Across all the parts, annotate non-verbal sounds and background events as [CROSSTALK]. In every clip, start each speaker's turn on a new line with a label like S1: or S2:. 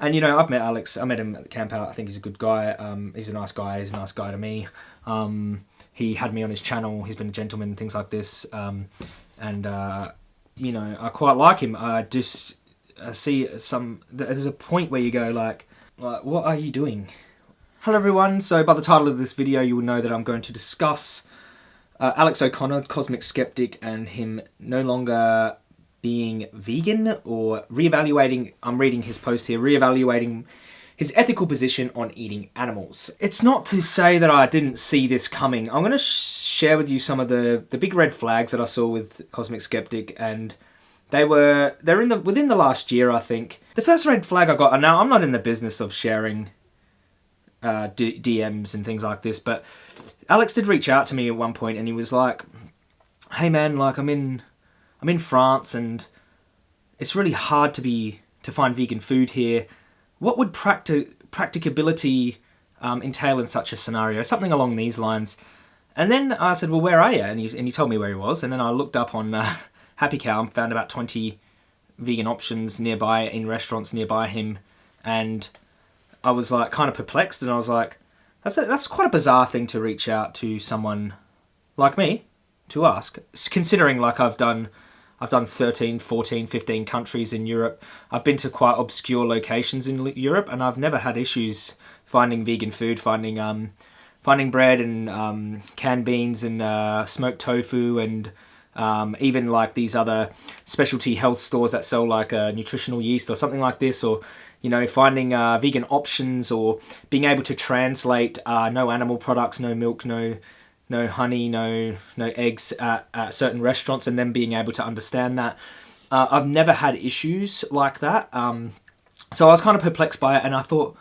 S1: And you know, I've met Alex. I met him at the camp out. I think he's a good guy. Um, he's a nice guy. He's a nice guy to me. Um, he had me on his channel. He's been a gentleman. Things like this. Um, and uh, you know, I quite like him. I just I see some. There's a point where you go like, what are you doing? Hello everyone. So by the title of this video, you will know that I'm going to discuss uh, Alex O'Connor, Cosmic Skeptic, and him no longer being vegan or reevaluating, I'm reading his post here, reevaluating his ethical position on eating animals. It's not to say that I didn't see this coming. I'm going to share with you some of the, the big red flags that I saw with Cosmic Skeptic and they were, they're in the, within the last year, I think. The first red flag I got, and now I'm not in the business of sharing uh, DMs and things like this, but Alex did reach out to me at one point and he was like, hey man, like I'm in, I'm in France and it's really hard to be, to find vegan food here what would practi practicability um, entail in such a scenario? Something along these lines. And then I said, well, where are you? And he, and he told me where he was. And then I looked up on uh, [LAUGHS] Happy Cow and found about 20 vegan options nearby in restaurants nearby him. And I was like kind of perplexed and I was like, that's, a, that's quite a bizarre thing to reach out to someone like me to ask. Considering like I've done I've done 13, 14, 15 countries in Europe. I've been to quite obscure locations in Europe and I've never had issues finding vegan food, finding um, finding bread and um, canned beans and uh, smoked tofu and um, even like these other specialty health stores that sell like a nutritional yeast or something like this or you know finding uh, vegan options or being able to translate uh, no animal products, no milk, no no honey, no no eggs at, at certain restaurants, and then being able to understand that. Uh, I've never had issues like that, um, so I was kind of perplexed by it, and I thought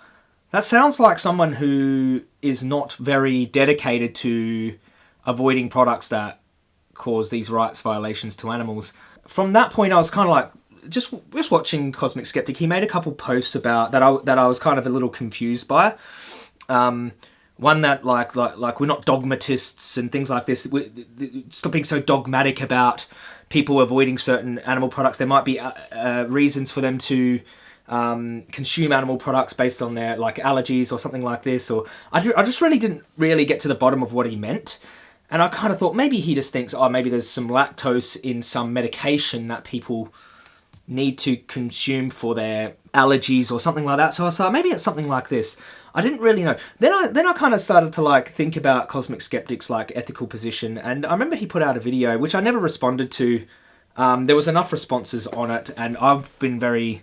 S1: that sounds like someone who is not very dedicated to avoiding products that cause these rights violations to animals. From that point, I was kind of like, just just watching Cosmic Skeptic. He made a couple posts about that I that I was kind of a little confused by. Um, one that like like like we're not dogmatists and things like this. We, stop being so dogmatic about people avoiding certain animal products. There might be uh, uh, reasons for them to um, consume animal products based on their like allergies or something like this. Or I, I just really didn't really get to the bottom of what he meant. And I kind of thought maybe he just thinks, oh, maybe there's some lactose in some medication that people need to consume for their allergies or something like that. So I thought maybe it's something like this. I didn't really know. Then I then I kind of started to like think about Cosmic Skeptic's like ethical position, and I remember he put out a video which I never responded to. Um, there was enough responses on it, and I've been very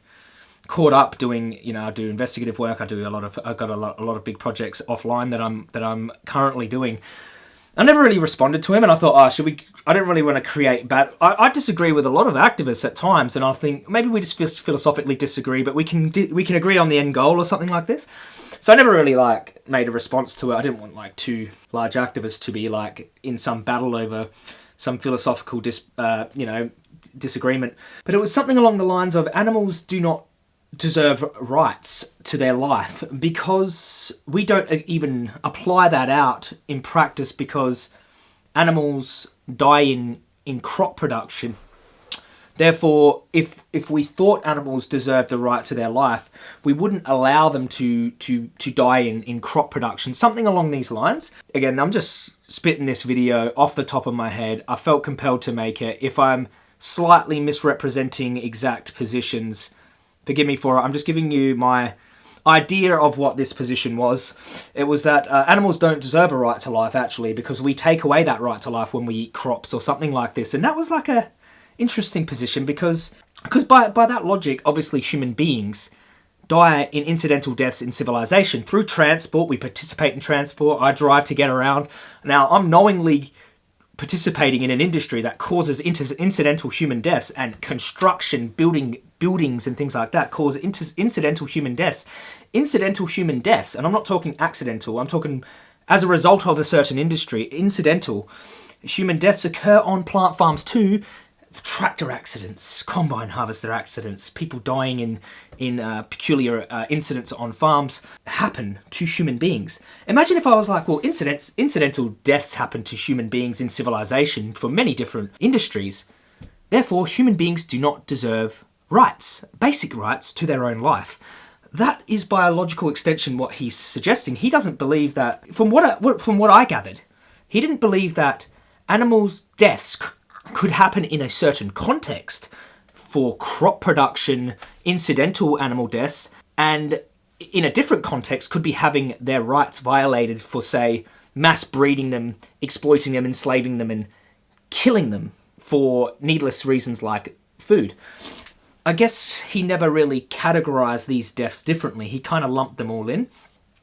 S1: caught up doing you know I do investigative work. I do a lot of I've got a lot a lot of big projects offline that I'm that I'm currently doing. I never really responded to him, and I thought, oh, should we? I don't really want to create bad. I, I, disagree with a lot of activists at times, and I think maybe we just philosophically disagree, but we can we can agree on the end goal or something like this. So I never really like made a response to it. I didn't want like two large activists to be like in some battle over some philosophical dis, uh, you know disagreement. But it was something along the lines of animals do not deserve rights to their life because we don't even apply that out in practice because animals die in, in crop production. Therefore, if if we thought animals deserved the right to their life, we wouldn't allow them to to to die in in crop production. Something along these lines. Again, I'm just spitting this video off the top of my head. I felt compelled to make it. If I'm slightly misrepresenting exact positions, forgive me for it. I'm just giving you my idea of what this position was. It was that uh, animals don't deserve a right to life, actually, because we take away that right to life when we eat crops or something like this. And that was like a interesting position because because by, by that logic, obviously human beings die in incidental deaths in civilization. Through transport, we participate in transport, I drive to get around. Now, I'm knowingly participating in an industry that causes incidental human deaths and construction, building buildings and things like that cause incidental human deaths. Incidental human deaths, and I'm not talking accidental, I'm talking as a result of a certain industry, incidental human deaths occur on plant farms too, tractor accidents, combine harvester accidents, people dying in in uh, peculiar uh, incidents on farms happen to human beings. Imagine if I was like, well, incidents, incidental deaths happen to human beings in civilization for many different industries. Therefore, human beings do not deserve rights, basic rights to their own life. that is by a logical extension what he's suggesting. He doesn't believe that, from what I, from what I gathered, he didn't believe that animals' deaths could happen in a certain context for crop production, incidental animal deaths, and in a different context could be having their rights violated for, say, mass breeding them, exploiting them, enslaving them, and killing them for needless reasons like food. I guess he never really categorized these deaths differently. He kind of lumped them all in.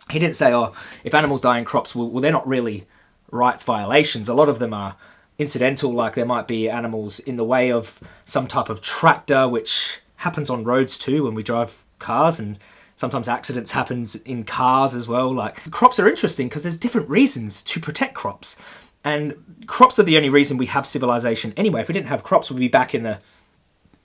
S1: He didn't say, oh, if animals die in crops, well, well, they're not really rights violations. A lot of them are incidental, like there might be animals in the way of some type of tractor, which happens on roads too when we drive cars and sometimes accidents happens in cars as well. Like crops are interesting because there's different reasons to protect crops. And crops are the only reason we have civilization anyway. If we didn't have crops, we'd be back in the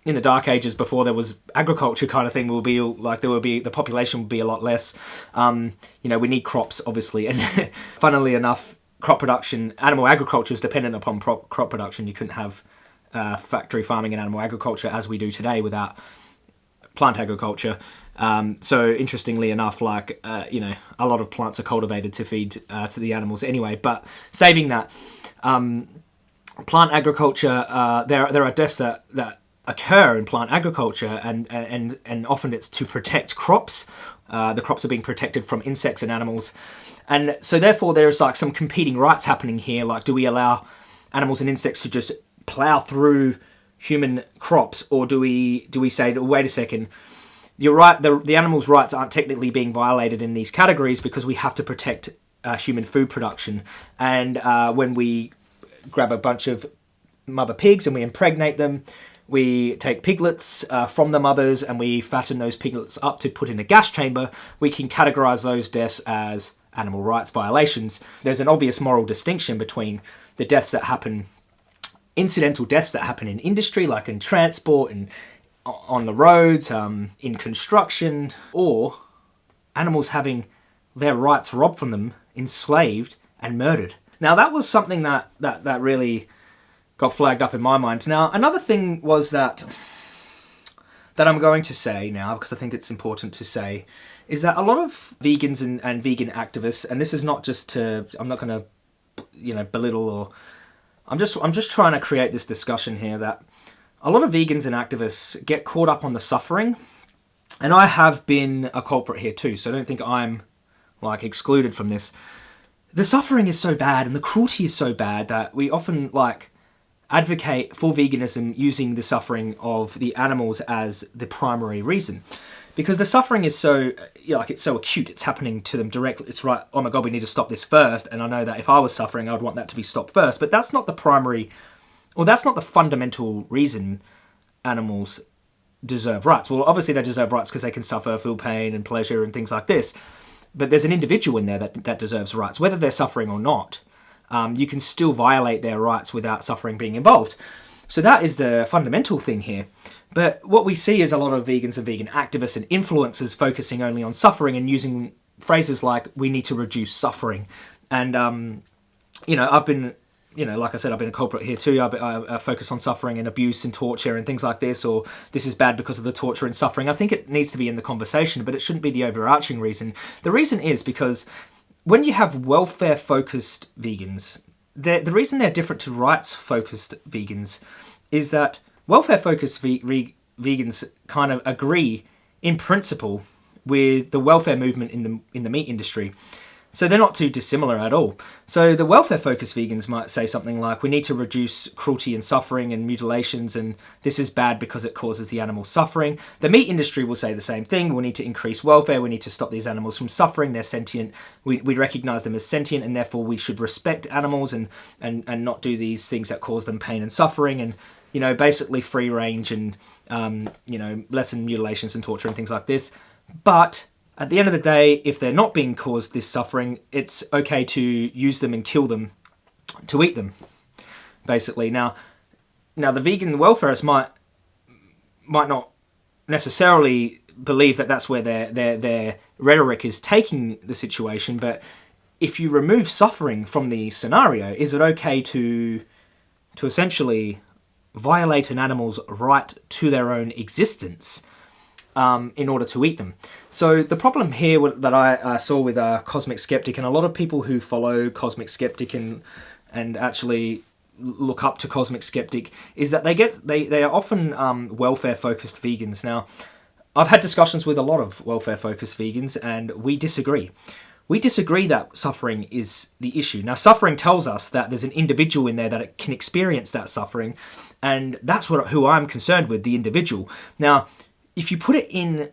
S1: in the dark ages before there was agriculture kind of thing We'll be like there will be the population would be a lot less um, you know we need crops obviously [LAUGHS] and funnily enough crop production animal agriculture is dependent upon crop production. You couldn't have uh, factory farming and animal agriculture as we do today without plant agriculture. Um, so interestingly enough like uh, you know a lot of plants are cultivated to feed uh, to the animals anyway but saving that um, plant agriculture uh, there there are deaths that that occur in plant agriculture and and and often it's to protect crops uh, the crops are being protected from insects and animals. And so therefore there's like some competing rights happening here. Like do we allow animals and insects to just plow through human crops or do we do we say wait a second you're right the, the animals rights aren't technically being violated in these categories because we have to protect uh, human food production. And uh, when we grab a bunch of mother pigs and we impregnate them we take piglets uh, from the mothers and we fatten those piglets up to put in a gas chamber, we can categorize those deaths as animal rights violations. There's an obvious moral distinction between the deaths that happen, incidental deaths that happen in industry, like in transport and on the roads, um, in construction, or animals having their rights robbed from them, enslaved and murdered. Now that was something that, that, that really got flagged up in my mind. Now, another thing was that that I'm going to say now, because I think it's important to say, is that a lot of vegans and, and vegan activists, and this is not just to, I'm not going to, you know, belittle or, I'm just, I'm just trying to create this discussion here that a lot of vegans and activists get caught up on the suffering, and I have been a culprit here too, so I don't think I'm, like, excluded from this. The suffering is so bad and the cruelty is so bad that we often, like, advocate for veganism using the suffering of the animals as the primary reason. Because the suffering is so, you know, like it's so acute, it's happening to them directly. It's right, oh my god, we need to stop this first. And I know that if I was suffering, I'd want that to be stopped first. But that's not the primary, or that's not the fundamental reason animals deserve rights. Well, obviously they deserve rights because they can suffer, feel pain and pleasure and things like this. But there's an individual in there that, that deserves rights, whether they're suffering or not um, you can still violate their rights without suffering being involved. So that is the fundamental thing here. But what we see is a lot of vegans and vegan activists and influencers focusing only on suffering and using phrases like, we need to reduce suffering. And, um, you know, I've been, you know, like I said, I've been a culprit here too. I, I, I, focus on suffering and abuse and torture and things like this, or this is bad because of the torture and suffering. I think it needs to be in the conversation, but it shouldn't be the overarching reason. The reason is because when you have welfare-focused vegans, the reason they're different to rights-focused vegans is that welfare-focused ve vegans kind of agree in principle with the welfare movement in the in the meat industry. So they're not too dissimilar at all. So the welfare-focused vegans might say something like, we need to reduce cruelty and suffering and mutilations, and this is bad because it causes the animal suffering. The meat industry will say the same thing. We need to increase welfare. We need to stop these animals from suffering. They're sentient. We, we recognize them as sentient, and therefore we should respect animals and, and, and not do these things that cause them pain and suffering. And you know, basically free range and, um, you know, lessen mutilations and torture and things like this. But at the end of the day, if they're not being caused this suffering, it's okay to use them and kill them to eat them, basically. Now, now the vegan welfarists might might not necessarily believe that that's where their their their rhetoric is taking the situation, but if you remove suffering from the scenario, is it okay to to essentially violate an animal's right to their own existence um, in order to eat them. So the problem here that I uh, saw with uh, Cosmic Skeptic and a lot of people who follow Cosmic Skeptic and and actually look up to Cosmic Skeptic is that they get they they are often um, welfare focused vegans. Now, I've had discussions with a lot of welfare focused vegans, and we disagree. We disagree that suffering is the issue. Now, suffering tells us that there's an individual in there that can experience that suffering, and that's what who I'm concerned with, the individual. Now, if you put it in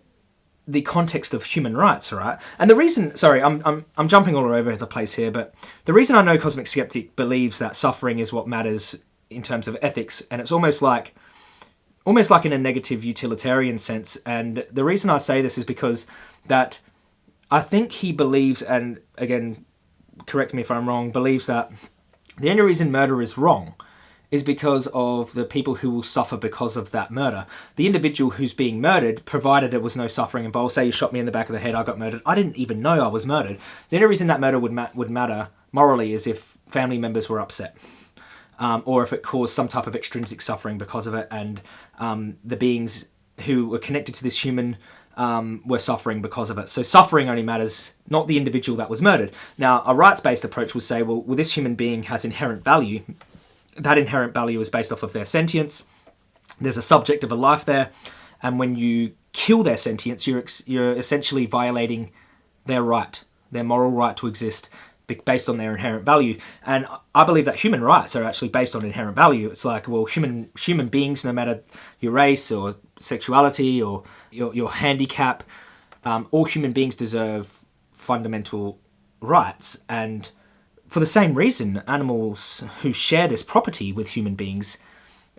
S1: the context of human rights, all right? And the reason, sorry, I'm, I'm, I'm jumping all over the place here, but the reason I know Cosmic Skeptic believes that suffering is what matters in terms of ethics, and it's almost like, almost like in a negative utilitarian sense. And the reason I say this is because that I think he believes, and again, correct me if I'm wrong, believes that the only reason murder is wrong is because of the people who will suffer because of that murder. The individual who's being murdered, provided there was no suffering involved, say you shot me in the back of the head, I got murdered, I didn't even know I was murdered. The only reason that murder would, ma would matter morally is if family members were upset. Um, or if it caused some type of extrinsic suffering because of it, and um, the beings who were connected to this human um, were suffering because of it. So suffering only matters, not the individual that was murdered. Now, a rights-based approach would say, well, well, this human being has inherent value, that inherent value is based off of their sentience. There's a subject of a life there, and when you kill their sentience, you're you're essentially violating their right, their moral right to exist based on their inherent value. And I believe that human rights are actually based on inherent value. It's like, well, human human beings, no matter your race or sexuality or your, your handicap, um, all human beings deserve fundamental rights. And for the same reason, animals who share this property with human beings,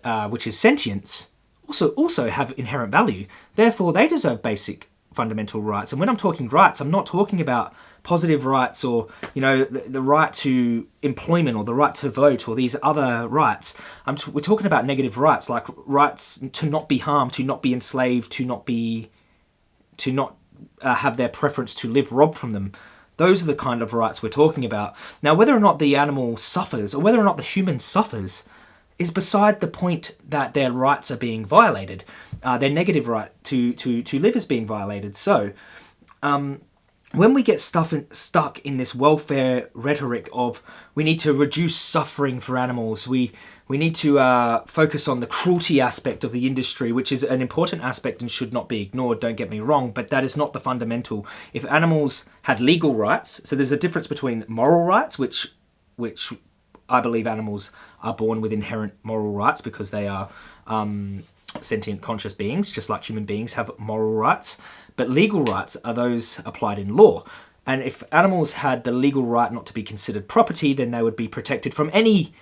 S1: uh, which is sentience, also also have inherent value. Therefore, they deserve basic fundamental rights. And when I'm talking rights, I'm not talking about positive rights or you know the, the right to employment or the right to vote or these other rights. We're talking about negative rights like rights to not be harmed, to not be enslaved, to not be to not uh, have their preference to live robbed from them. Those are the kind of rights we're talking about. Now, whether or not the animal suffers, or whether or not the human suffers, is beside the point that their rights are being violated. Uh, their negative right to, to, to live is being violated. So, um, when we get stuff in, stuck in this welfare rhetoric of we need to reduce suffering for animals, we we need to uh, focus on the cruelty aspect of the industry, which is an important aspect and should not be ignored, don't get me wrong, but that is not the fundamental. If animals had legal rights, so there's a difference between moral rights, which which I believe animals are born with inherent moral rights because they are um, sentient conscious beings, just like human beings have moral rights. But legal rights are those applied in law. And if animals had the legal right not to be considered property, then they would be protected from any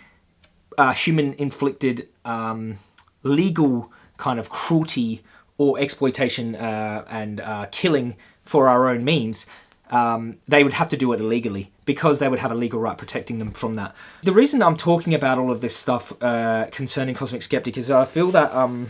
S1: uh, human-inflicted um, legal kind of cruelty or exploitation uh, and uh, killing for our own means, um, they would have to do it illegally because they would have a legal right protecting them from that. The reason I'm talking about all of this stuff uh, concerning Cosmic Skeptic is I feel that um,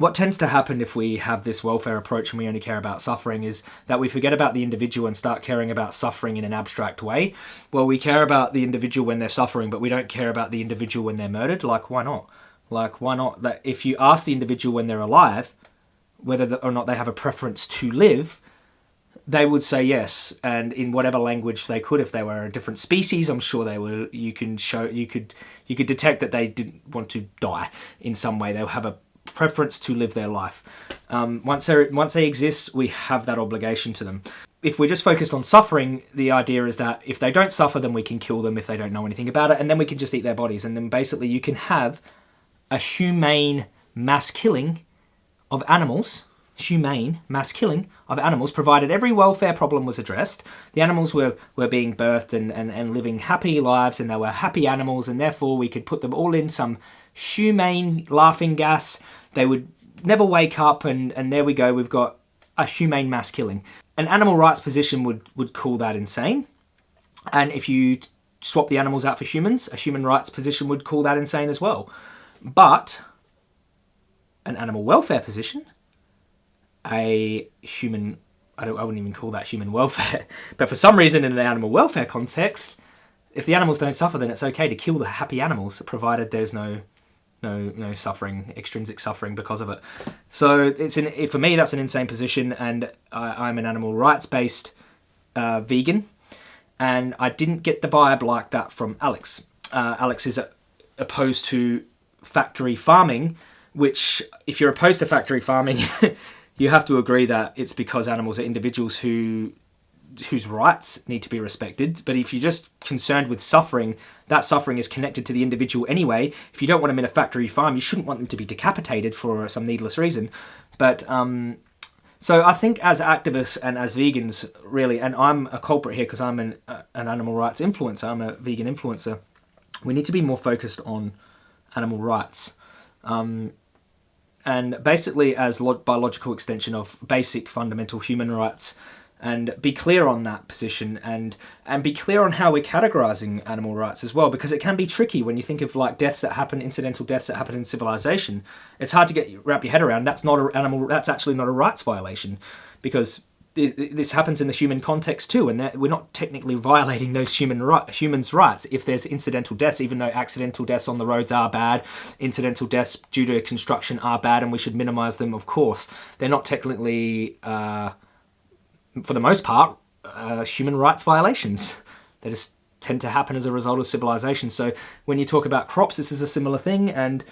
S1: what tends to happen if we have this welfare approach and we only care about suffering is that we forget about the individual and start caring about suffering in an abstract way. Well, we care about the individual when they're suffering, but we don't care about the individual when they're murdered. Like, why not? Like, why not? That if you ask the individual when they're alive, whether or not they have a preference to live, they would say yes, and in whatever language they could. If they were a different species, I'm sure they were. You can show, you could, you could detect that they didn't want to die in some way. They'll have a preference to live their life. Um, once, they once they exist, we have that obligation to them. If we're just focused on suffering, the idea is that if they don't suffer, then we can kill them if they don't know anything about it, and then we can just eat their bodies. And then basically you can have a humane mass killing of animals, humane mass killing of animals, provided every welfare problem was addressed. The animals were, were being birthed and, and, and living happy lives, and they were happy animals, and therefore we could put them all in some humane laughing gas. They would never wake up and, and there we go, we've got a humane mass killing. An animal rights position would, would call that insane. And if you swap the animals out for humans, a human rights position would call that insane as well. But an animal welfare position, a human, I, don't, I wouldn't even call that human welfare, [LAUGHS] but for some reason in an animal welfare context, if the animals don't suffer, then it's okay to kill the happy animals, provided there's no no no suffering, extrinsic suffering because of it. So it's an for me that's an insane position, and I, I'm an animal rights based uh, vegan, and I didn't get the vibe like that from Alex. Uh, Alex is opposed to factory farming, which if you're opposed to factory farming, [LAUGHS] you have to agree that it's because animals are individuals who whose rights need to be respected. But if you're just concerned with suffering, that suffering is connected to the individual anyway. If you don't want them in a factory farm, you shouldn't want them to be decapitated for some needless reason. But um, so I think as activists and as vegans, really, and I'm a culprit here because I'm an, uh, an animal rights influencer, I'm a vegan influencer, we need to be more focused on animal rights. Um, and basically as biological extension of basic fundamental human rights and be clear on that position and and be clear on how we're categorizing animal rights as well because it can be tricky when you think of like deaths that happen incidental deaths that happen in civilization it's hard to get wrap your head around that's not an animal that's actually not a rights violation because this happens in the human context too, and we're not technically violating those human right, humans' rights if there's incidental deaths, even though accidental deaths on the roads are bad, incidental deaths due to construction are bad, and we should minimize them, of course. They're not technically uh, for the most part, uh, human rights violations. They just tend to happen as a result of civilization. So when you talk about crops, this is a similar thing, and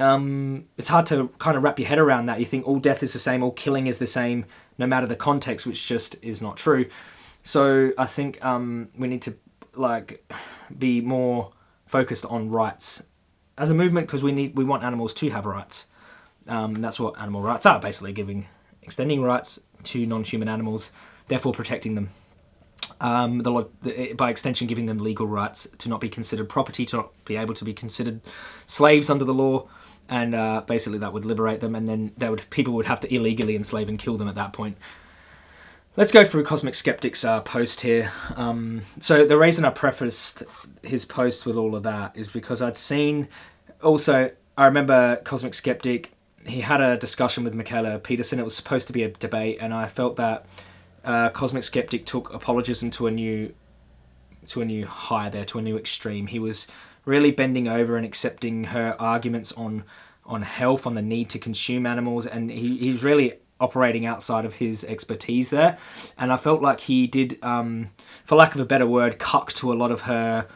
S1: um, it's hard to kind of wrap your head around that. You think all death is the same, all killing is the same, no matter the context, which just is not true. So I think um, we need to like be more focused on rights as a movement because we need we want animals to have rights. Um, that's what animal rights are, basically giving extending rights to non-human animals, therefore protecting them. Um, the, the, by extension, giving them legal rights to not be considered property, to not be able to be considered slaves under the law, and uh, basically that would liberate them, and then they would people would have to illegally enslave and kill them at that point. Let's go through Cosmic Skeptic's uh, post here. Um, so the reason I prefaced his post with all of that is because I'd seen also I remember Cosmic Skeptic he had a discussion with Mikhaila Peterson. It was supposed to be a debate, and I felt that uh, Cosmic Skeptic took apologism to a new to a new high there, to a new extreme. He was really bending over and accepting her arguments on on health, on the need to consume animals, and he, he's really operating outside of his expertise there. And I felt like he did, um, for lack of a better word, cuck to a lot of her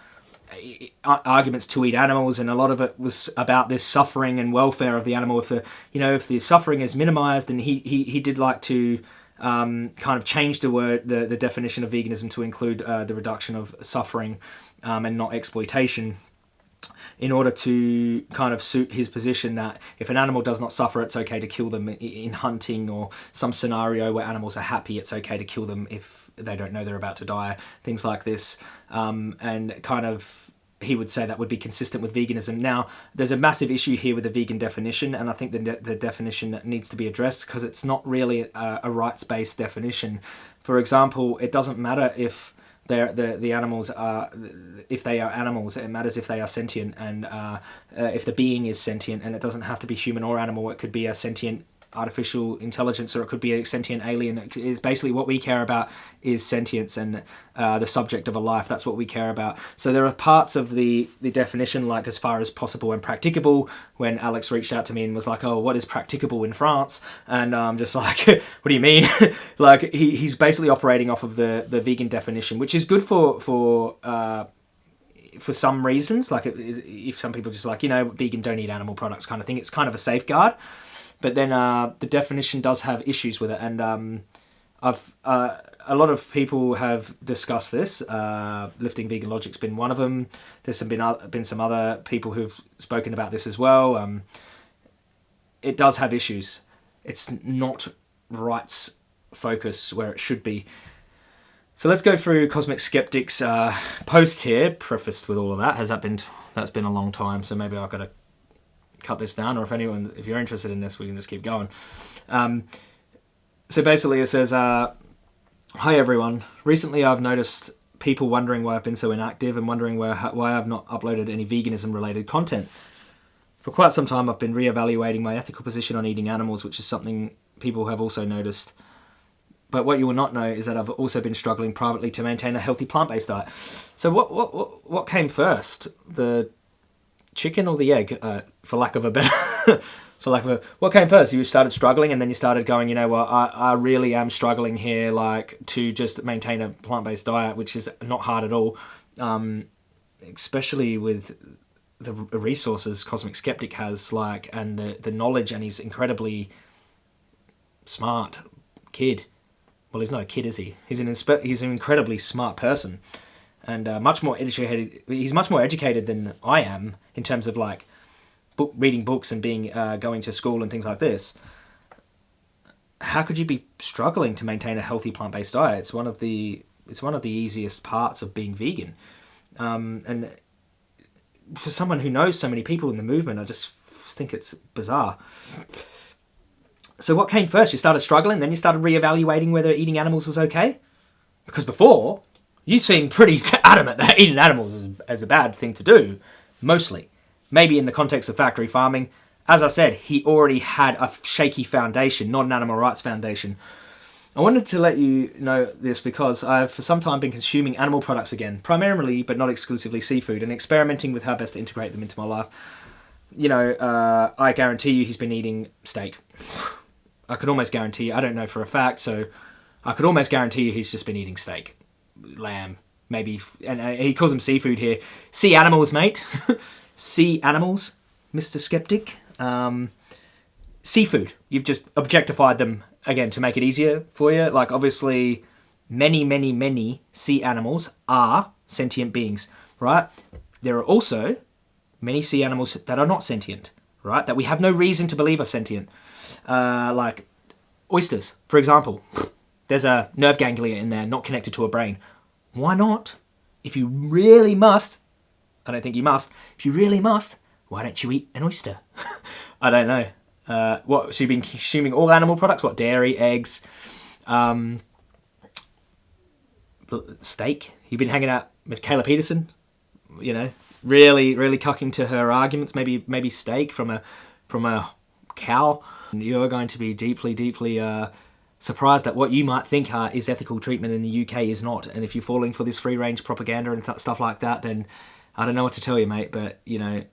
S1: arguments to eat animals, and a lot of it was about this suffering and welfare of the animal. If the you know if the suffering is minimized, and he he, he did like to um, kind of change the word the, the definition of veganism to include uh, the reduction of suffering um, and not exploitation in order to kind of suit his position that if an animal does not suffer, it's okay to kill them in hunting or some scenario where animals are happy, it's okay to kill them if they don't know they're about to die, things like this. Um, and kind of he would say that would be consistent with veganism. Now, there's a massive issue here with the vegan definition, and I think the, de the definition needs to be addressed because it's not really a, a rights-based definition. For example, it doesn't matter if the the animals are if they are animals it matters if they are sentient and uh, uh, if the being is sentient and it doesn't have to be human or animal it could be a sentient artificial intelligence or it could be a sentient alien. It's basically what we care about is sentience and uh, the subject of a life. That's what we care about. So there are parts of the, the definition, like as far as possible and practicable, when Alex reached out to me and was like, oh, what is practicable in France? And I'm um, just like, [LAUGHS] what do you mean? [LAUGHS] like he, he's basically operating off of the, the vegan definition, which is good for, for uh, for some reasons, like if some people just like, you know, vegan don't eat animal products kind of thing, it's kind of a safeguard. But then uh, the definition does have issues with it, and um, I've uh, a lot of people have discussed this. Uh, Lifting Vegan Logic's been one of them. There's some been been some other people who've spoken about this as well. Um, it does have issues. It's not rights focus where it should be. So let's go through Cosmic Skeptic's uh, post here, prefaced with all of that. Has that been? That's been a long time, so maybe I've got to cut this down, or if anyone, if you're interested in this, we can just keep going. Um, so basically, it says, uh, "Hi everyone. Recently, I've noticed people wondering why I've been so inactive and wondering why why I've not uploaded any veganism-related content. For quite some time, I've been re-evaluating my ethical position on eating animals, which is something people have also noticed." But what you will not know is that I've also been struggling privately to maintain a healthy plant-based diet. So what what, what came first? The chicken or the egg, uh, for lack of a better, [LAUGHS] for lack of a, what came first? You started struggling, and then you started going. You know what? I, I really am struggling here, like to just maintain a plant based diet, which is not hard at all, um, especially with the resources Cosmic Skeptic has, like, and the the knowledge, and he's incredibly smart kid. Well, he's not a kid, is he? He's an he's an incredibly smart person, and uh, much more educated. He's much more educated than I am in terms of like book reading books and being uh, going to school and things like this. How could you be struggling to maintain a healthy plant based diet? It's one of the it's one of the easiest parts of being vegan, um, and for someone who knows so many people in the movement, I just think it's bizarre. So what came first? You started struggling, then you started re-evaluating whether eating animals was okay? Because before, you seem pretty [LAUGHS] adamant that eating animals is, is a bad thing to do, mostly. Maybe in the context of factory farming. As I said, he already had a shaky foundation, not an animal rights foundation. I wanted to let you know this because I've for some time been consuming animal products again, primarily but not exclusively seafood, and experimenting with how best to integrate them into my life. You know, uh, I guarantee you he's been eating steak. [SIGHS] I could almost guarantee, I don't know for a fact, so I could almost guarantee you he's just been eating steak, lamb, maybe, and uh, he calls them seafood here. Sea animals, mate. [LAUGHS] sea animals, Mr. Skeptic. Um, seafood. You've just objectified them again to make it easier for you. Like, obviously, many, many, many sea animals are sentient beings, right? There are also many sea animals that are not sentient, right? That we have no reason to believe are sentient. Uh, like oysters, for example. There's a nerve ganglia in there, not connected to a brain. Why not? If you really must, I don't think you must. If you really must, why don't you eat an oyster? [LAUGHS] I don't know. Uh, what? So you've been consuming all animal products? What? Dairy, eggs, um, steak. You've been hanging out with Kayla Peterson. You know, really, really cucking to her arguments. Maybe, maybe steak from a from a cow. You're going to be deeply, deeply uh, surprised that what you might think uh, is ethical treatment in the UK is not. And if you're falling for this free range propaganda and th stuff like that, then I don't know what to tell you, mate. But you know,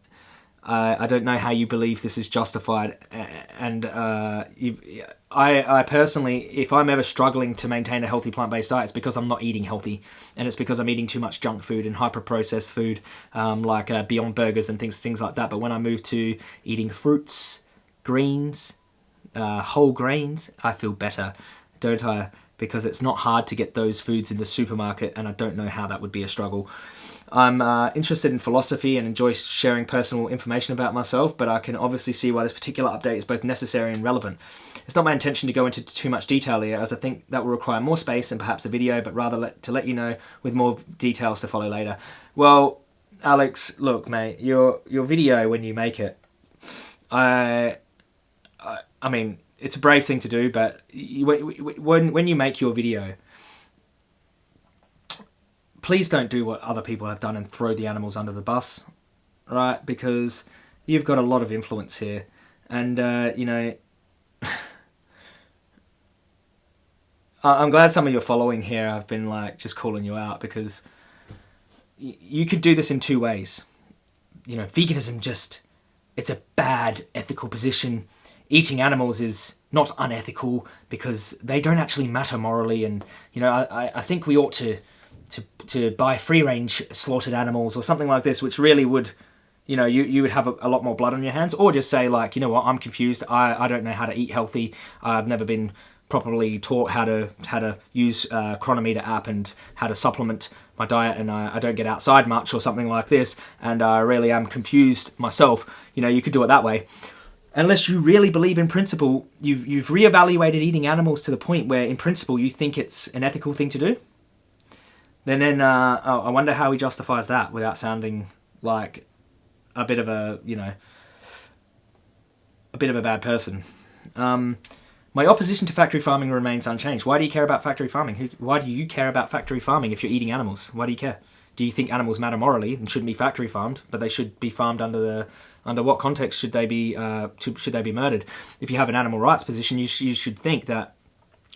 S1: uh, I don't know how you believe this is justified. And uh, I, I personally, if I'm ever struggling to maintain a healthy plant-based diet, it's because I'm not eating healthy, and it's because I'm eating too much junk food and hyper-processed food, um, like uh, Beyond Burgers and things, things like that. But when I move to eating fruits, greens, uh, whole grains, I feel better, don't I? Because it's not hard to get those foods in the supermarket, and I don't know how that would be a struggle. I'm uh, interested in philosophy and enjoy sharing personal information about myself, but I can obviously see why this particular update is both necessary and relevant. It's not my intention to go into too much detail here, as I think that will require more space and perhaps a video, but rather let, to let you know with more details to follow later. Well, Alex, look, mate, your your video when you make it, I I mean, it's a brave thing to do, but when when you make your video, please don't do what other people have done and throw the animals under the bus, right? Because you've got a lot of influence here, and uh, you know. [LAUGHS] I'm glad some of your following here have been like just calling you out because you could do this in two ways. You know, veganism just it's a bad ethical position eating animals is not unethical because they don't actually matter morally. And you know, I, I think we ought to to to buy free range slaughtered animals or something like this, which really would you know, you, you would have a, a, lot more blood on your hands, or just say like, you know what, I'm confused. I, I don't know how to eat healthy. I've never been properly taught how to how to use uh, a Cronometer app and how to supplement my diet, and I, I don't get outside much or something like this, and I really am confused myself. You know, you could do it that way unless you really believe in principle, you've, you've reevaluated eating animals to the point where in principle you think it's an ethical thing to do, then, then uh, I wonder how he justifies that without sounding like a bit of a, you know, a bit of a bad person. Um, my opposition to factory farming remains unchanged. Why do you care about factory farming? Why do you care about factory farming if you're eating animals? Why do you care? Do you think animals matter morally and shouldn't be factory farmed, but they should be farmed under the under what context should they be uh, to, should they be murdered? If you have an animal rights position, you, sh you should think that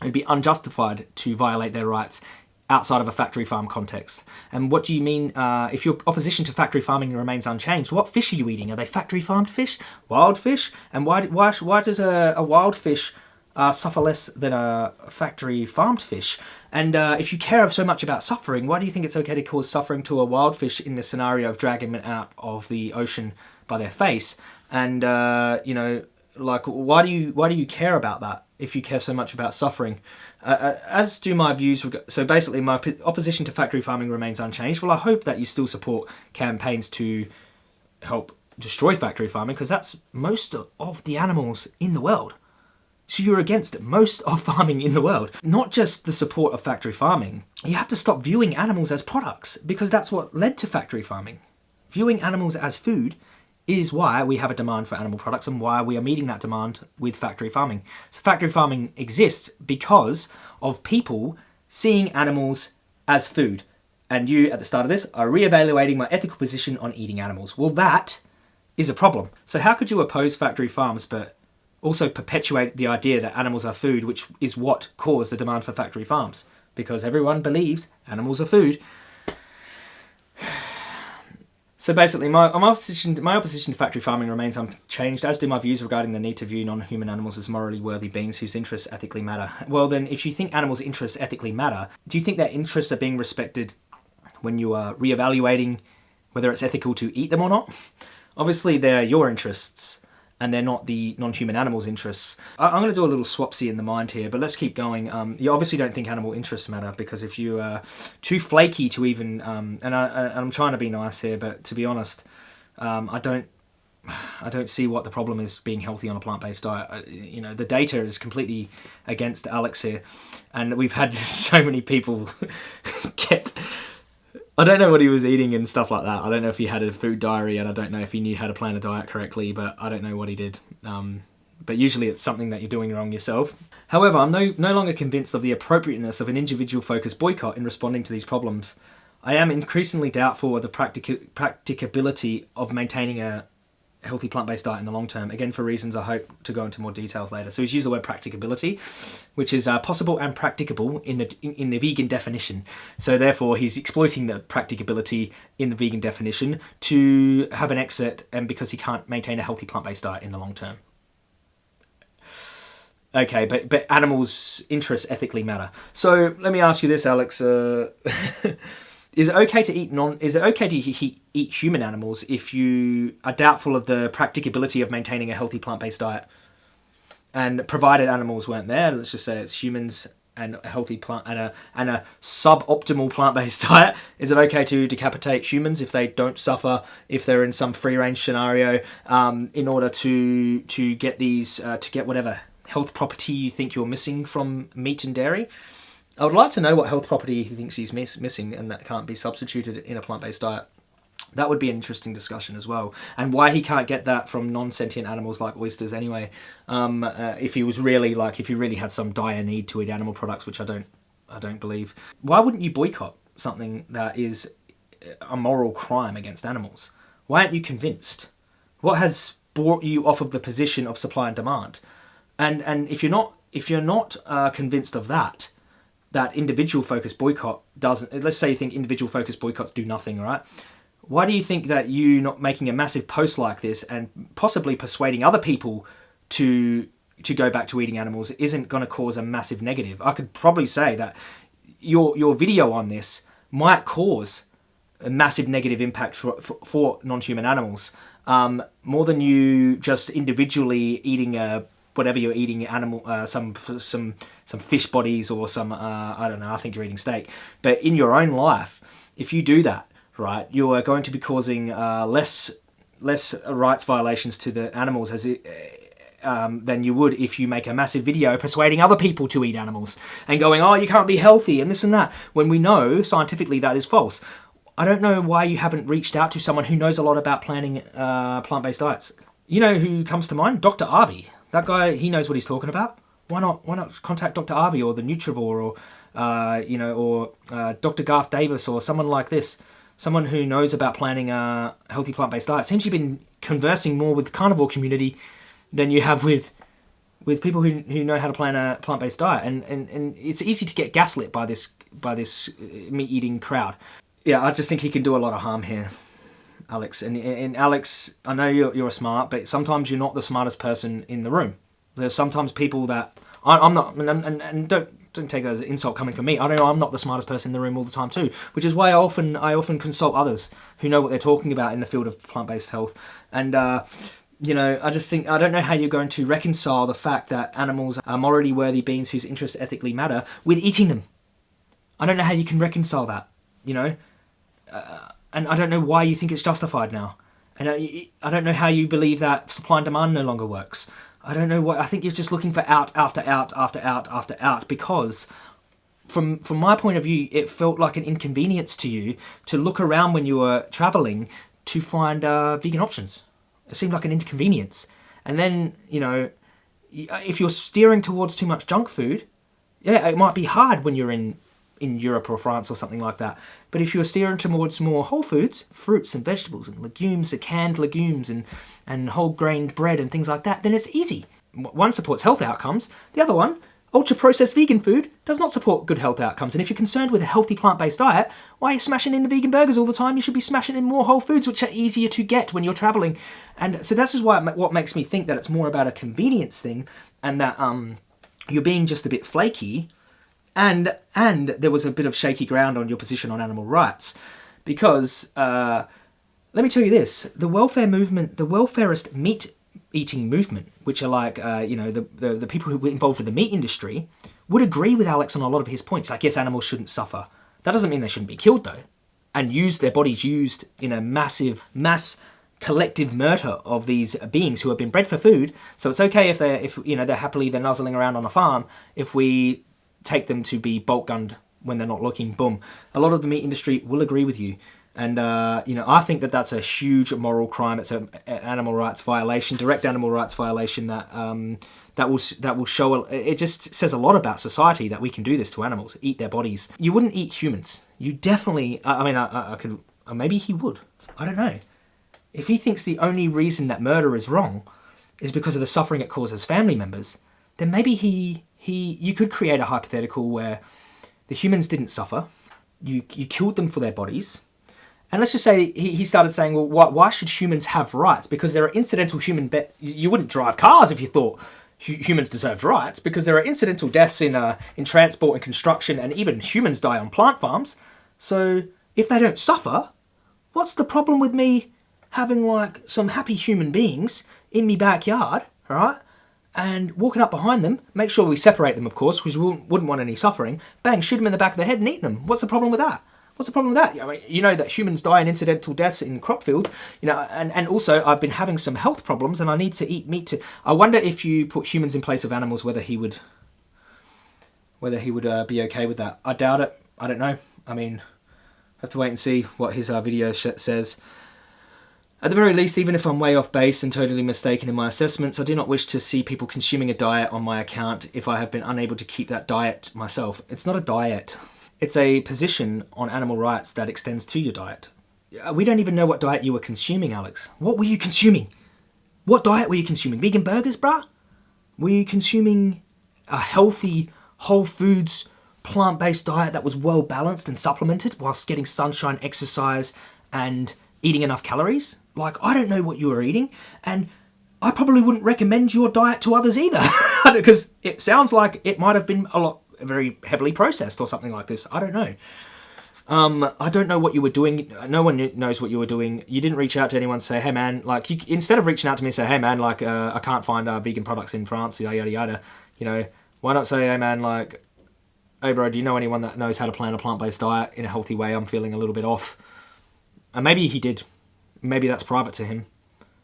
S1: it'd be unjustified to violate their rights outside of a factory farm context. And what do you mean uh, if your opposition to factory farming remains unchanged? What fish are you eating? Are they factory farmed fish, wild fish? And why why why does a, a wild fish uh, suffer less than a factory farmed fish? And uh, if you care so much about suffering, why do you think it's okay to cause suffering to a wild fish in the scenario of dragging them out of the ocean by their face? And uh, you know, like, why do you why do you care about that if you care so much about suffering? Uh, uh, as do my views. So basically, my opposition to factory farming remains unchanged. Well, I hope that you still support campaigns to help destroy factory farming because that's most of the animals in the world. So you're against most of farming in the world. Not just the support of factory farming. You have to stop viewing animals as products because that's what led to factory farming. Viewing animals as food is why we have a demand for animal products and why we are meeting that demand with factory farming. So factory farming exists because of people seeing animals as food. And you, at the start of this, are re-evaluating my ethical position on eating animals. Well, that is a problem. So how could you oppose factory farms but also perpetuate the idea that animals are food, which is what caused the demand for factory farms? Because everyone believes animals are food. [SIGHS] So basically, my, my, opposition, my opposition to factory farming remains unchanged, as do my views regarding the need to view non-human animals as morally worthy beings whose interests ethically matter. Well then, if you think animals' interests ethically matter, do you think their interests are being respected when you are re-evaluating whether it's ethical to eat them or not? [LAUGHS] Obviously, they're your interests, and they're not the non-human animals' interests. I, am going to do a little swapsy in the mind here, but let's keep going. Um, you obviously don't think animal interests matter because if you are too flaky to even, um, and, I, am trying to be nice here, but to be honest, um, I don't. I don't see what the problem is being healthy on a plant-based diet. You know, the data is completely against Alex here, and we've had [LAUGHS] so many people [LAUGHS] get I don't know what he was eating and stuff like that. I don't know if he had a food diary and I don't know if he knew how to plan a diet correctly, but I don't know what he did. Um, but usually it's something that you're doing wrong yourself. However, I'm no, no longer convinced of the appropriateness of an individual focused boycott in responding to these problems. I am increasingly doubtful of the practic practicability of maintaining a, healthy plant-based diet in the long term, again for reasons I hope to go into more details later. So he's used the word practicability, which is uh, possible and practicable in the, in, in the vegan definition. So therefore he's exploiting the practicability in the vegan definition to have an exit and because he can't maintain a healthy plant-based diet in the long term. Okay, but but animals' interests ethically matter. So let me ask you this, Alex. Uh, [LAUGHS] is it okay to eat non? Is it okay to eat, human animals if you are doubtful of the practicability of maintaining a healthy plant-based diet? And provided animals weren't there, let's just say it's humans and a healthy plant and a and a suboptimal plant-based [LAUGHS] diet. Is it okay to decapitate humans if they don't suffer if they're in some free-range scenario um, in order to to get these uh, to get whatever health property you think you're missing from meat and dairy? I would like to know what health property he thinks he's miss missing and that can't be substituted in a plant-based diet. That would be an interesting discussion as well. And why he can't get that from non-sentient animals like oysters anyway. Um, uh, if he was really like, if he really had some dire need to eat animal products, which I don't, I don't believe. Why wouldn't you boycott something that is a moral crime against animals? Why aren't you convinced? What has brought you off of the position of supply and demand? And and if you're not if you're not uh, convinced of that, that individual focused boycott doesn't, let's say you think individual focused boycotts do nothing, right? Why do you think that you not making a massive post like this and possibly persuading other people to to go back to eating animals isn't going to cause a massive negative? I could probably say that your your video on this might cause a massive negative impact for, for, for non-human animals um, more than you just individually eating a whatever you're eating, animal, uh, some some some fish bodies or some uh, I don't know. I think you're eating steak, but in your own life, if you do that, right, you are going to be causing uh, less less rights violations to the animals as it. Um, than you would if you make a massive video persuading other people to eat animals and going, oh, you can't be healthy and this and that, when we know scientifically that is false. I don't know why you haven't reached out to someone who knows a lot about planning uh, plant-based diets. You know who comes to mind? Dr. Arby. That guy, he knows what he's talking about. Why not? Why not contact Dr. Arby or the Nutrivore or uh, you know, or uh, Dr. Garth Davis or someone like this, someone who knows about planning a healthy plant-based diet. Seems you've been conversing more with the carnivore community than you have with with people who, who know how to plan a plant-based diet and, and, and it's easy to get gaslit by this by this meat-eating crowd yeah i just think he can do a lot of harm here alex and, and alex i know you're, you're smart but sometimes you're not the smartest person in the room there's sometimes people that I, i'm not and, and, and don't don't take that as an insult coming from me. I know I'm not the smartest person in the room all the time too, which is why I often I often consult others who know what they're talking about in the field of plant-based health. And uh, you know, I just think I don't know how you're going to reconcile the fact that animals are morally worthy beings whose interests ethically matter with eating them. I don't know how you can reconcile that. You know, uh, and I don't know why you think it's justified now. And I, I don't know how you believe that supply and demand no longer works. I don't know what I think you're just looking for out after out after out after out because from from my point of view it felt like an inconvenience to you to look around when you were traveling to find uh, vegan options. It seemed like an inconvenience. And then, you know, if you're steering towards too much junk food, yeah, it might be hard when you're in in Europe or France or something like that. But if you're steering towards more whole foods, fruits and vegetables and legumes, the canned legumes and, and whole grained bread and things like that, then it's easy. One supports health outcomes, the other one, ultra-processed vegan food, does not support good health outcomes. And if you're concerned with a healthy plant-based diet, why are you smashing in the vegan burgers all the time? You should be smashing in more whole foods, which are easier to get when you're traveling. And so this is why what makes me think that it's more about a convenience thing and that um, you're being just a bit flaky and and there was a bit of shaky ground on your position on animal rights because uh, let me tell you this the welfare movement the welfarist meat eating movement which are like uh, you know the, the, the people who were involved with the meat industry would agree with alex on a lot of his points. Like yes animals shouldn't suffer. That doesn't mean they shouldn't be killed though. And use their bodies used in a massive mass collective murder of these beings who have been bred for food. So it's okay if they're if you know they're happily they're nuzzling around on a farm if we take them to be bolt gunned when they're not looking, boom. A lot of the meat industry will agree with you. And, uh, you know, I think that that's a huge moral crime. It's an animal rights violation, direct animal rights violation that um, that will that will show. It just says a lot about society that we can do this to animals, eat their bodies. You wouldn't eat humans. You definitely. I mean, I, I could. Maybe he would. I don't know. If he thinks the only reason that murder is wrong is because of the suffering it causes family members, then maybe he he you could create a hypothetical where the humans didn't suffer, you you killed them for their bodies, and let's just say he, he started saying, well, why, why should humans have rights? Because there are incidental human be- you wouldn't drive cars if you thought humans deserved rights because there are incidental deaths in uh, in transport and construction and even humans die on plant farms. So if they don't suffer, what's the problem with me having like some happy human beings in me backyard, right? And walking up behind them, make sure we separate them, of course, because we wouldn't want any suffering. Bang, shoot them in the back of the head and eat them. What's the problem with that? What's the problem with that? I mean, you know that humans die in incidental deaths in crop fields, you know, and, and also I've been having some health problems and I need to eat meat to... I wonder if you put humans in place of animals, whether he would... Whether he would uh, be okay with that. I doubt it. I don't know. I mean, I have to wait and see what his uh, video says. At the very least, even if I'm way off base and totally mistaken in my assessments, I do not wish to see people consuming a diet on my account if I have been unable to keep that diet myself. It's not a diet. It's a position on animal rights that extends to your diet. Uh, we don't even know what diet you were consuming, Alex. What were you consuming? What diet were you consuming? Vegan burgers, bruh? Were you consuming a healthy, whole foods, plant-based diet that was well balanced and supplemented whilst getting sunshine, exercise, and eating enough calories? Like, I don't know what you were eating, and I probably wouldn't recommend your diet to others either, [LAUGHS] because it sounds like it might have been a lot very heavily processed or something like this. I don't know. Um, I don't know what you were doing. No one knows what you were doing. You didn't reach out to anyone to say, hey man, like, you, instead of reaching out to me and say, hey man, like, uh, I can't find uh, vegan products in France, yada, yada, yada, you know, why not say, hey man, like, hey bro, do you know anyone that knows how to plan a plant-based diet in a healthy way? I'm feeling a little bit off. And maybe he did maybe that's private to him.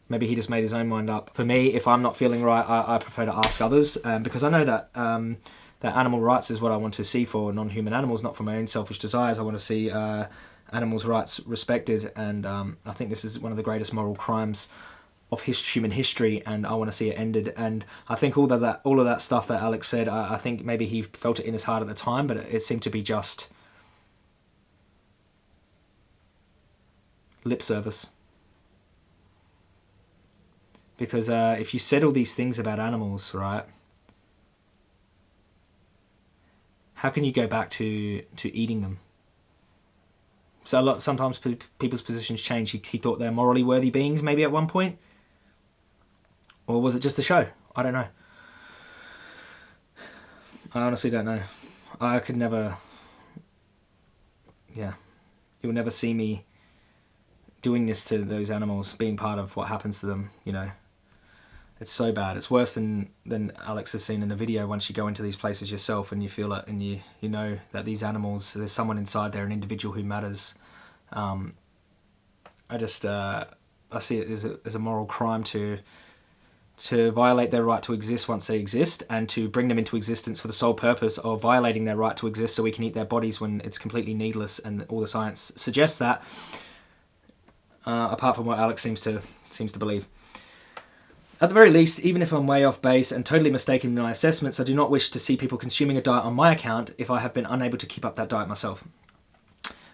S1: Maybe he just made his own mind up. For me, if I'm not feeling right, I, I prefer to ask others um, because I know that um, that animal rights is what I want to see for non-human animals, not for my own selfish desires. I want to see uh, animals' rights respected, and um, I think this is one of the greatest moral crimes of his, human history, and I want to see it ended. And I think all of that, all of that stuff that Alex said, I, I think maybe he felt it in his heart at the time, but it, it seemed to be just lip service because uh, if you said all these things about animals, right, how can you go back to, to eating them? So a lot, sometimes people's positions change. He, he thought they're morally worthy beings maybe at one point. Or was it just a show? I don't know. I honestly don't know. I could never... Yeah. You'll never see me doing this to those animals, being part of what happens to them, you know it's so bad. It's worse than than Alex has seen in the video. Once you go into these places yourself and you feel it, and you you know that these animals, there's someone inside there, an individual who matters. Um, I just uh, I see it as a, as a moral crime to to violate their right to exist once they exist and to bring them into existence for the sole purpose of violating their right to exist so we can eat their bodies when it's completely needless and all the science suggests that uh, apart from what Alex seems to seems to believe. At the very least, even if I'm way off base and totally mistaken in my assessments, I do not wish to see people consuming a diet on my account if I have been unable to keep up that diet myself.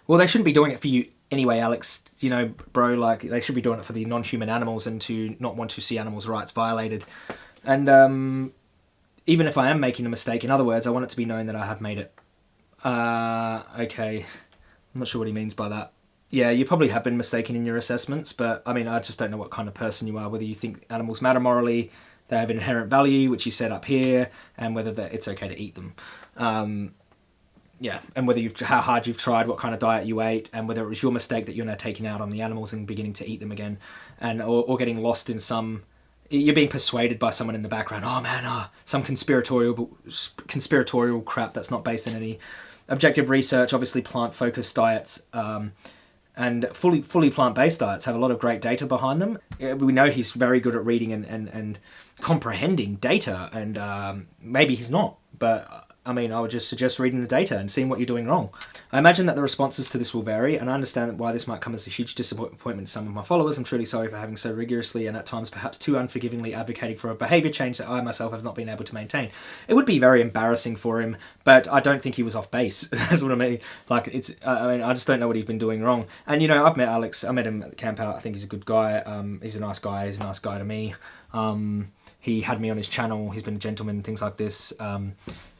S1: Well, they shouldn't be doing it for you anyway, Alex. You know, bro, like they should be doing it for the non-human animals and to not want to see animals' rights violated. And um, even if I am making a mistake, in other words, I want it to be known that I have made it. Uh, okay, I'm not sure what he means by that yeah, you probably have been mistaken in your assessments, but I mean, I just don't know what kind of person you are, whether you think animals matter morally, they have inherent value, which you set up here, and whether it's okay to eat them. Um, yeah, and whether you've how hard you've tried, what kind of diet you ate, and whether it was your mistake that you're now taking out on the animals and beginning to eat them again, and or, or getting lost in some. You're being persuaded by someone in the background. Oh man, oh, some conspiratorial conspiratorial crap that's not based in any objective research. Obviously, plant focused diets. Um, and fully fully plant-based diets have a lot of great data behind them. We know he's very good at reading and, and, and comprehending data, and um, maybe he's not, but I mean, I would just suggest reading the data and seeing what you're doing wrong. I imagine that the responses to this will vary, and I understand why this might come as a huge disappointment to some of my followers. I'm truly sorry for having so rigorously and at times perhaps too unforgivingly advocating for a behaviour change that I myself have not been able to maintain. It would be very embarrassing for him, but I don't think he was off base. [LAUGHS] That's what I mean. Like, it's, I mean, I just don't know what he's been doing wrong. And, you know, I've met Alex, I met him at the camp out. I think he's a good guy. Um, he's a nice guy. He's a nice guy to me. Um, he had me on his channel. He's been a gentleman, things like this. Um,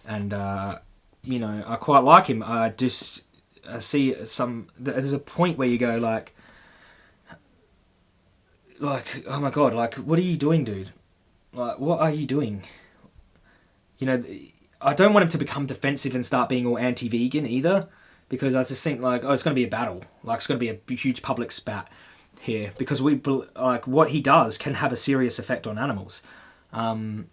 S1: and, uh, you know, I quite like him. I just I see some. There's a point where you go like, like, oh my god, like, what are you doing, dude? Like, what are you doing? You know, I don't want him to become defensive and start being all anti-vegan either, because I just think like, oh, it's going to be a battle. Like, it's going to be a huge public spat here because we like what he does can have a serious effect on animals. Um,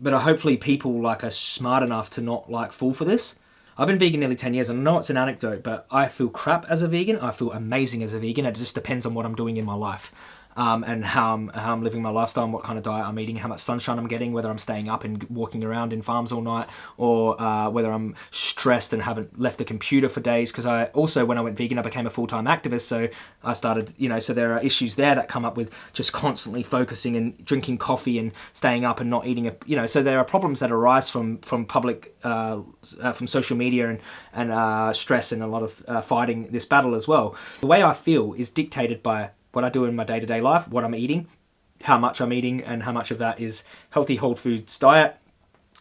S1: but uh, hopefully people like are smart enough to not like fall for this. I've been vegan nearly 10 years and I know it's an anecdote, but I feel crap as a vegan. I feel amazing as a vegan. It just depends on what I'm doing in my life um, and how I'm, how I'm living my lifestyle and what kind of diet I'm eating, how much sunshine I'm getting, whether I'm staying up and walking around in farms all night, or uh, whether I'm stressed and haven't left the computer for days. Because I also, when I went vegan, I became a full time activist. So I started, you know, so there are issues there that come up with just constantly focusing and drinking coffee and staying up and not eating a, you know, so there are problems that arise from from public, uh, uh, from social media and and uh, stress and a lot of uh, fighting this battle as well. The way I feel is dictated by what I do in my day-to-day life, what I'm eating, how much I'm eating, and how much of that is healthy whole foods diet.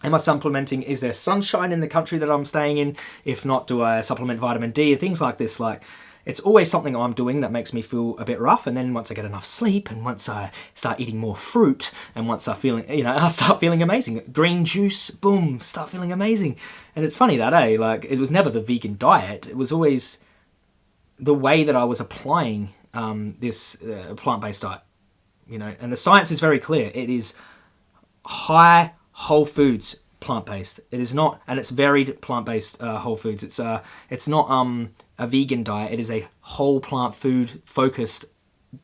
S1: Am I supplementing? Is there sunshine in the country that I'm staying in? If not, do I supplement vitamin D? Things like this. Like, it's always something I'm doing that makes me feel a bit rough. And then once I get enough sleep, and once I start eating more fruit, and once I feel, you know, [LAUGHS] I start feeling amazing. Green juice, boom, start feeling amazing. And it's funny that, eh? Like, it was never the vegan diet. It was always the way that I was applying um, this uh, plant-based diet. You know, and the science is very clear. It is high whole foods plant-based. It is not, and it's varied plant-based uh, whole foods. It's uh, it's not um, a vegan diet. It is a whole plant food focused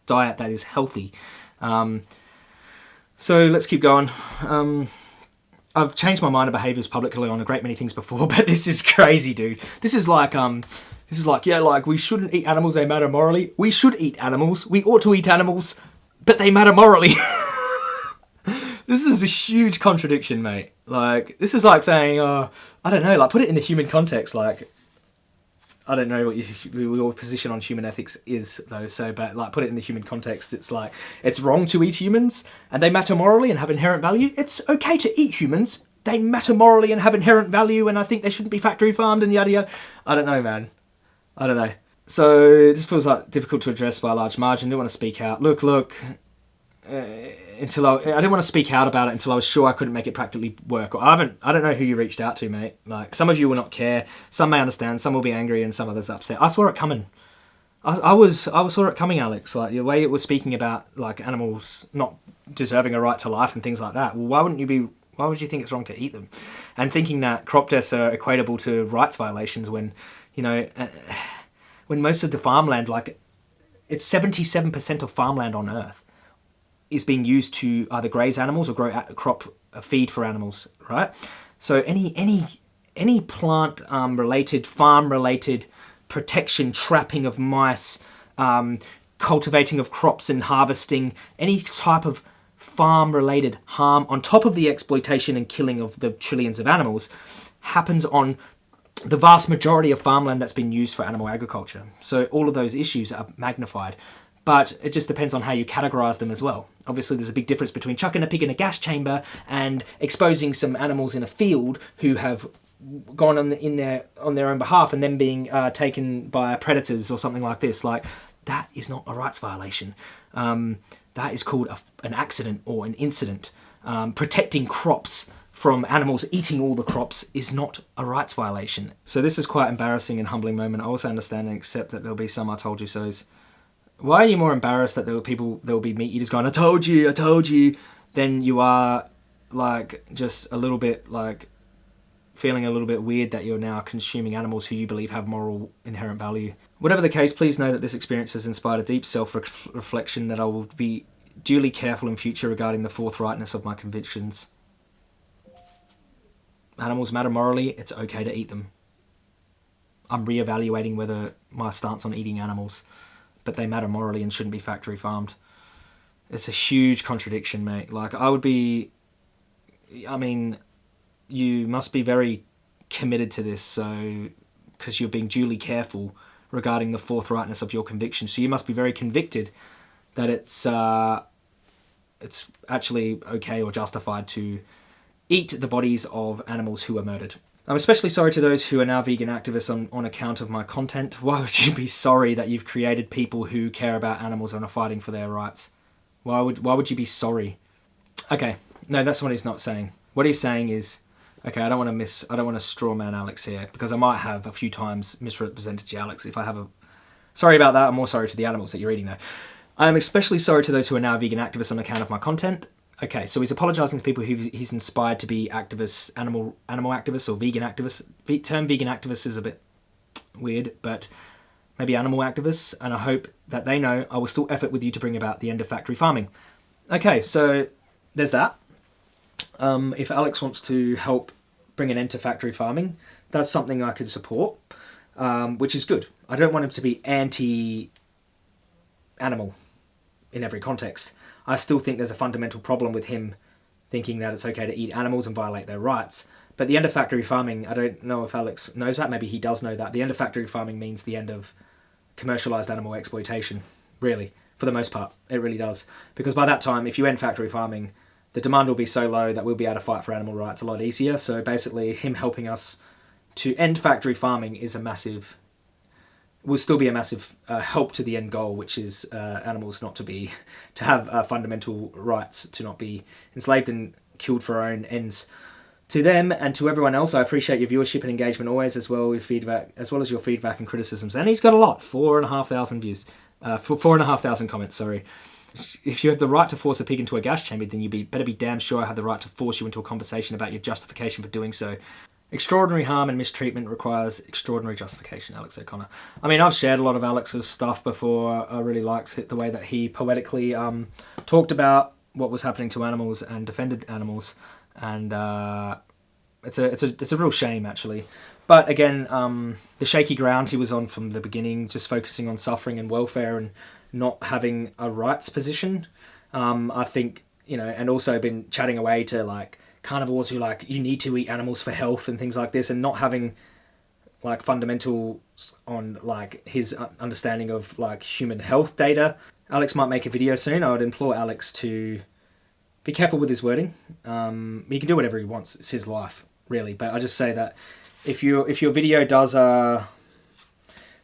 S1: diet that is healthy. Um, so let's keep going. Um, I've changed my mind of behaviors publicly on a great many things before, [LAUGHS] but this is crazy, dude. This is like um, this is like, yeah, like we shouldn't eat animals, they matter morally. We should eat animals. We ought to eat animals, but they matter morally. [LAUGHS] this is a huge contradiction, mate. Like, this is like saying, uh, I don't know, like put it in the human context, like, I don't know what you, your position on human ethics is, though. So, but like, put it in the human context. It's like it's wrong to eat humans, and they matter morally and have inherent value. It's okay to eat humans, they matter morally and have inherent value, and I think they shouldn't be factory farmed and yada yada. I don't know, man. I don't know. So this feels like difficult to address by a large margin. I didn't want to speak out. Look, look. Uh, until I, I didn't want to speak out about it until I was sure I couldn't make it practically work. I haven't. I don't know who you reached out to, mate. Like some of you will not care. Some may understand. Some will be angry, and some others upset. I saw it coming. I, I was. I saw it coming, Alex. Like the way it was speaking about like animals not deserving a right to life and things like that. Well, why wouldn't you be? Why would you think it's wrong to eat them? And thinking that crop deaths are equatable to rights violations when, you know. Uh, when most of the farmland, like it's 77% of farmland on Earth, is being used to either graze animals or grow crop uh, feed for animals, right? So any any any plant um, related, farm related protection, trapping of mice, um, cultivating of crops and harvesting, any type of farm related harm on top of the exploitation and killing of the trillions of animals happens on the vast majority of farmland that's been used for animal agriculture. So all of those issues are magnified. But it just depends on how you categorize them as well. Obviously, there's a big difference between chucking a pig in a gas chamber and exposing some animals in a field who have gone on in their on their own behalf and then being uh, taken by predators or something like this. Like that is not a rights violation. Um, that is called a, an accident or an incident. Um, protecting crops from animals eating all the crops is not a rights violation. So this is quite embarrassing and humbling moment. I also understand and accept that there'll be some I told you so's. Why are you more embarrassed that there were people, there will be meat eaters going, I told you, I told you, than you are like just a little bit like feeling a little bit weird that you're now consuming animals who you believe have moral inherent value. Whatever the case, please know that this experience has inspired a deep self-reflection that I will be duly careful in future regarding the forthrightness of my convictions animals matter morally, it's okay to eat them. I'm re-evaluating whether my stance on eating animals, but they matter morally and shouldn't be factory farmed. It's a huge contradiction, mate. Like, I would be... I mean, you must be very committed to this, so... Because you're being duly careful regarding the forthrightness of your conviction. So you must be very convicted that it's... Uh, it's actually okay or justified to eat the bodies of animals who were murdered. I'm especially sorry to those who are now vegan activists on, on account of my content. [LAUGHS] Why would you be sorry that you've created people who care about animals and are fighting for their rights? Why would, why would you be sorry? Okay, no, that's what he's not saying. What he's saying is, okay, I don't want to miss, I don't want to straw man Alex here because I might have a few times misrepresented you, Alex. If I have a, sorry about that. I'm more sorry to the animals that you're eating though. I am especially sorry to those who are now vegan activists on account of my content. Okay, so he's apologising to people who he's inspired to be activists, animal animal activists or vegan activists. The term vegan activists is a bit weird, but maybe animal activists, and I hope that they know I will still effort with you to bring about the end of factory farming. Okay, so there's that. Um, if Alex wants to help bring an end to factory farming, that's something I could support, um, which is good. I don't want him to be anti-animal in every context. I still think there's a fundamental problem with him thinking that it's okay to eat animals and violate their rights. But the end of factory farming, I don't know if Alex knows that, maybe he does know that. The end of factory farming means the end of commercialized animal exploitation, really, for the most part. It really does. Because by that time, if you end factory farming, the demand will be so low that we'll be able to fight for animal rights a lot easier. So basically, him helping us to end factory farming is a massive will still be a massive uh, help to the end goal, which is uh, animals not to be, to have uh, fundamental rights, to not be enslaved and killed for our own ends. To them and to everyone else, I appreciate your viewership and engagement always, as well as feedback, as well as your feedback and criticisms. And he's got a lot, four and a half thousand views, uh, four and a half thousand comments. Sorry. If you have the right to force a pig into a gas chamber, then you be, better be damn sure I have the right to force you into a conversation about your justification for doing so. Extraordinary harm and mistreatment requires extraordinary justification, Alex O'Connor. I mean, I've shared a lot of Alex's stuff before. I really liked the way that he poetically um, talked about what was happening to animals and defended animals. And uh, it's, a, it's, a, it's a real shame, actually. But again, um, the shaky ground he was on from the beginning, just focusing on suffering and welfare and not having a rights position, um, I think, you know, and also been chatting away to like carnivores who like you need to eat animals for health and things like this and not having like fundamentals on like his understanding of like human health data. Alex might make a video soon. I would implore Alex to be careful with his wording. Um, he can do whatever he wants. It's his life, really. But I just say that if you if your video does uh,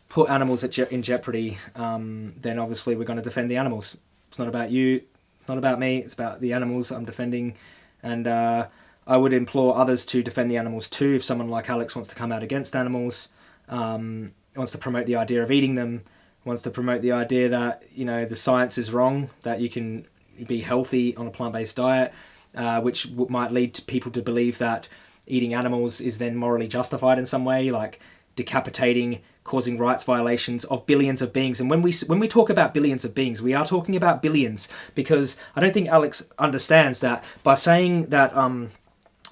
S1: put animals at je- in jeopardy, um, then obviously we're going to defend the animals. It's not about you, not about me. It's about the animals I'm defending, and uh, I would implore others to defend the animals too. If someone like Alex wants to come out against animals, um, wants to promote the idea of eating them, wants to promote the idea that you know the science is wrong, that you can be healthy on a plant-based diet, uh, which might lead to people to believe that eating animals is then morally justified in some way, like decapitating, causing rights violations of billions of beings. And when we when we talk about billions of beings, we are talking about billions because I don't think Alex understands that by saying that. Um,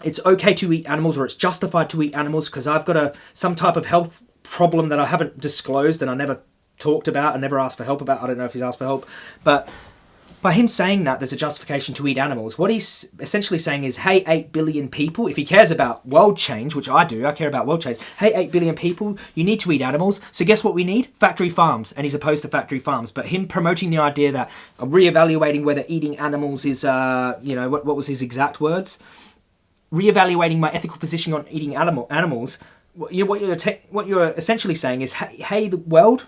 S1: it's okay to eat animals or it's justified to eat animals because I've got a some type of health problem that I haven't disclosed and I never talked about and never asked for help about. I don't know if he's asked for help, but by him saying that there's a justification to eat animals, what he's essentially saying is, hey, 8 billion people, if he cares about world change, which I do, I care about world change, hey, 8 billion people, you need to eat animals. So guess what we need? Factory farms. And he's opposed to factory farms. But him promoting the idea that uh, re-evaluating whether eating animals is, uh, you know, what, what was his exact words? Re-evaluating my ethical position on eating animal animals. What you're, what you're, what you're essentially saying is, hey, hey the world,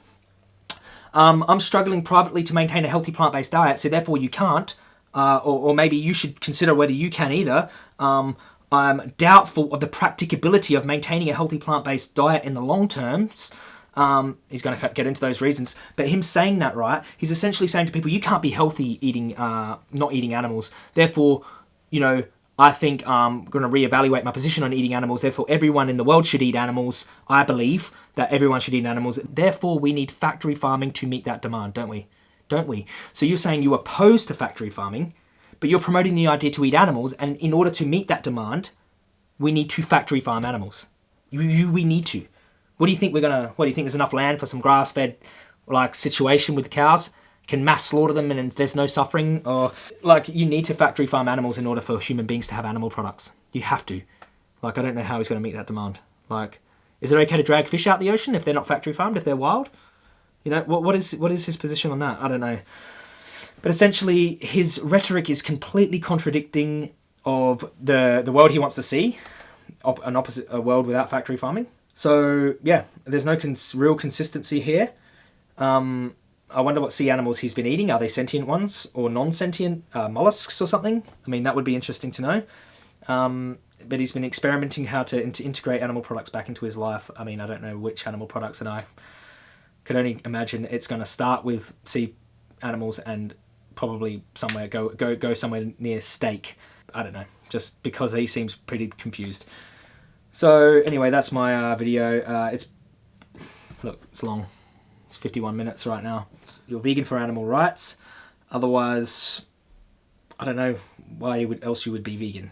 S1: um, I'm struggling privately to maintain a healthy plant based diet, so therefore you can't. Uh, or, or, maybe you should consider whether you can either. Um, I'm doubtful of the practicability of maintaining a healthy plant based diet in the long terms. Um, he's going to get into those reasons, but him saying that, right? He's essentially saying to people, you can't be healthy eating, uh, not eating animals. Therefore, you know, I think I'm going to reevaluate my position on eating animals. Therefore, everyone in the world should eat animals. I believe that everyone should eat animals. Therefore, we need factory farming to meet that demand, don't we? Don't we? So you're saying you oppose to factory farming, but you're promoting the idea to eat animals, and in order to meet that demand, we need to factory farm animals. You, you, we need to. What do you think we're gonna? What do you think? There's enough land for some grass-fed, like situation with cows? Can mass slaughter them and there's no suffering? Or like you need to factory farm animals in order for human beings to have animal products. You have to. Like I don't know how he's going to meet that demand. Like is it okay to drag fish out the ocean if they're not factory farmed, if they're wild? You know, what, what is what is his position on that? I don't know. But essentially, his rhetoric is completely contradicting of the the world he wants to see, op- an opposite a world without factory farming. So yeah, there's no cons- real consistency here. Um, I wonder what sea animals he's been eating. Are they sentient ones or non-sentient uh, mollusks or something? I mean, that would be interesting to know. Um, but he's been experimenting how to, in- to integrate animal products back into his life. I mean, I don't know which animal products, and I can only imagine it's going to start with sea animals and probably somewhere go go go somewhere near steak. I don't know, just because he seems pretty confused. So anyway, that's my uh, video. Uh, it's look, it's long. It's 51 minutes right now. You're vegan for animal rights. Otherwise, I don't know why you would, else you would be vegan.